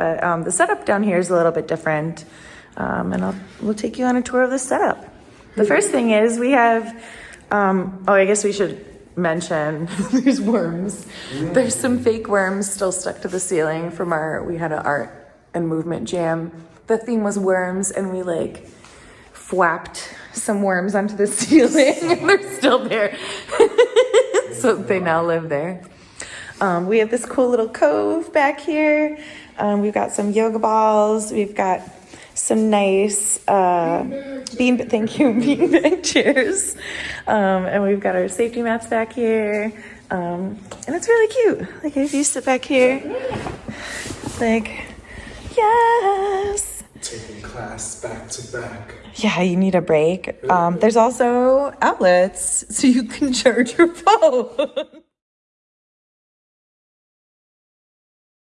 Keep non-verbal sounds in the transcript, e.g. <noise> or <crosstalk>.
But um, the setup down here is a little bit different. Um, and I'll, we'll take you on a tour of the setup. The first thing is we have, um, oh, I guess we should mention <laughs> there's worms. There's some fake worms still stuck to the ceiling from our, we had an art and movement jam. The theme was worms, and we like flapped some worms onto the <laughs> ceiling, and they're still there. <laughs> so they now live there. Um, we have this cool little cove back here. Um, we've got some yoga balls. We've got some nice uh, bean. Thank you, <laughs> beanbag chairs. Um, and we've got our safety mats back here. Um, and it's really cute. Like if you sit back here, like yes. Taking class back to back. Yeah, you need a break. Um, there's also outlets so you can charge your phone. <laughs>